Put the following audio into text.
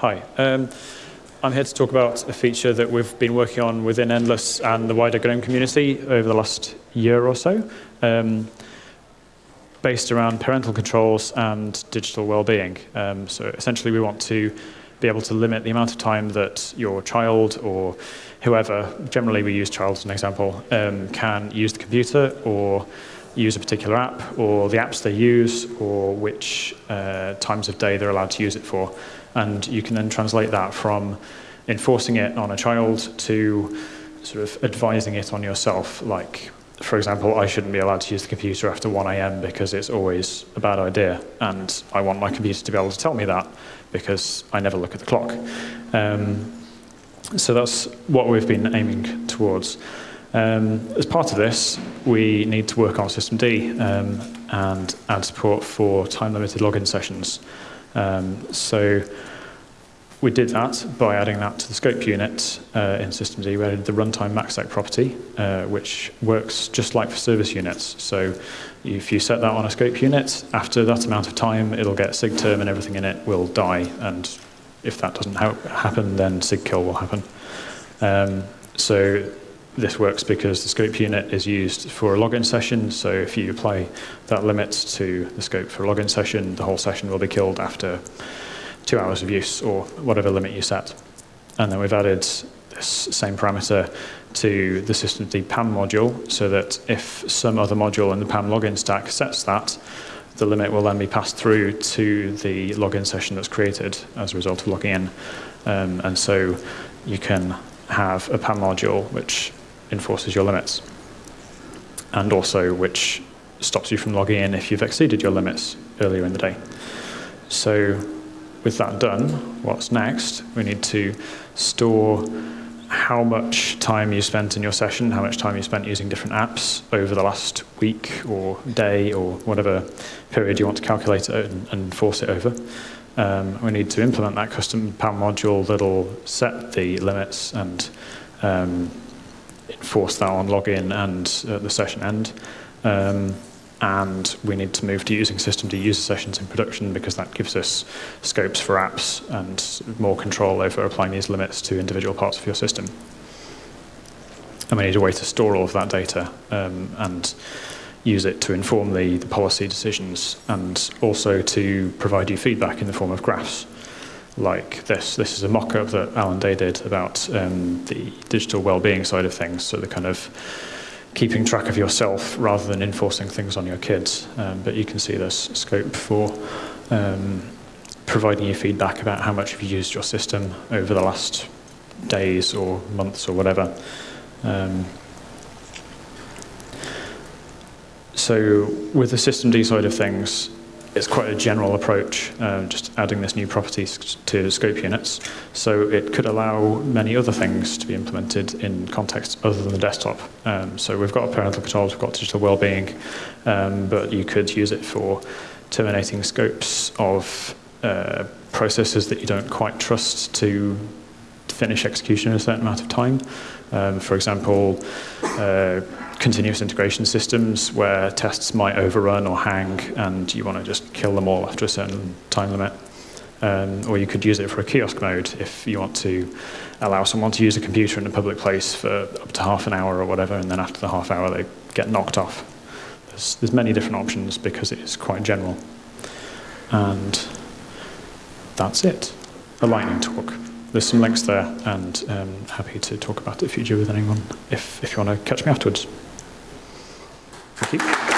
Hi. Um, I'm here to talk about a feature that we've been working on within Endless and the wider GNOME community over the last year or so, um, based around parental controls and digital well-being. Um, so essentially we want to be able to limit the amount of time that your child or whoever, generally we use child as an example, um, can use the computer or use a particular app or the apps they use or which uh, times of day they're allowed to use it for. And you can then translate that from enforcing it on a child to sort of advising it on yourself. Like, for example, I shouldn't be allowed to use the computer after 1 a.m. because it's always a bad idea. And I want my computer to be able to tell me that because I never look at the clock. Um, so that's what we've been aiming towards. Um, as part of this, we need to work on System D um, and add support for time-limited login sessions. Um, so we did that by adding that to the scope unit uh, in System D. We added the runtime maxsec property, uh, which works just like for service units. So if you set that on a scope unit, after that amount of time, it'll get sigterm and everything in it will die. And if that doesn't ha happen, then sigkill will happen. Um, so this works because the scope unit is used for a login session. So if you apply that limit to the scope for a login session, the whole session will be killed after two hours of use or whatever limit you set. And then we've added this same parameter to the systemd PAM module so that if some other module in the PAM login stack sets that, the limit will then be passed through to the login session that's created as a result of logging in. Um, and so you can have a PAM module which enforces your limits and also which stops you from logging in if you've exceeded your limits earlier in the day. So with that done, what's next? We need to store how much time you spent in your session, how much time you spent using different apps over the last week or day or whatever period you want to calculate it and, force it over. Um, we need to implement that custom PAM module that'll set the limits and um, enforce that on login and uh, the session end. Um, and we need to move to using systemd user sessions in production because that gives us scopes for apps and more control over applying these limits to individual parts of your system. And we need a way to store all of that data um, and use it to inform the, the policy decisions and also to provide you feedback in the form of graphs like this. This is a mock-up that Allan Day did about um, the digital well-being side of things, so the kind of keeping track of yourself rather than enforcing things on your kids. Um, but you can see there's scope for um, providing you feedback about how much you've used your system over the last days or months or whatever. Um, so with the systemd side of things, it's quite a general approach, uh, just adding this new property to scope units. So it could allow many other things to be implemented in contexts other than the desktop. Um, so we've got parental controls, we've got digital well-being, um, but you could use it for terminating scopes of uh, processes that you don't quite trust to finish execution in a certain amount of time. Um, for example, uh, continuous integration systems where tests might overrun or hang and you want to just kill them all after a certain time limit. Um, or you could use it for a kiosk mode if you want to allow someone to use a computer in a public place for up to half an hour or whatever, and then after the half hour they get knocked off. There's, there's many different options because it is quite general. And that's it, a lightning talk. There's some links there, and um, happy to talk about it future with anyone if, if you want to catch me afterwards. Thank you.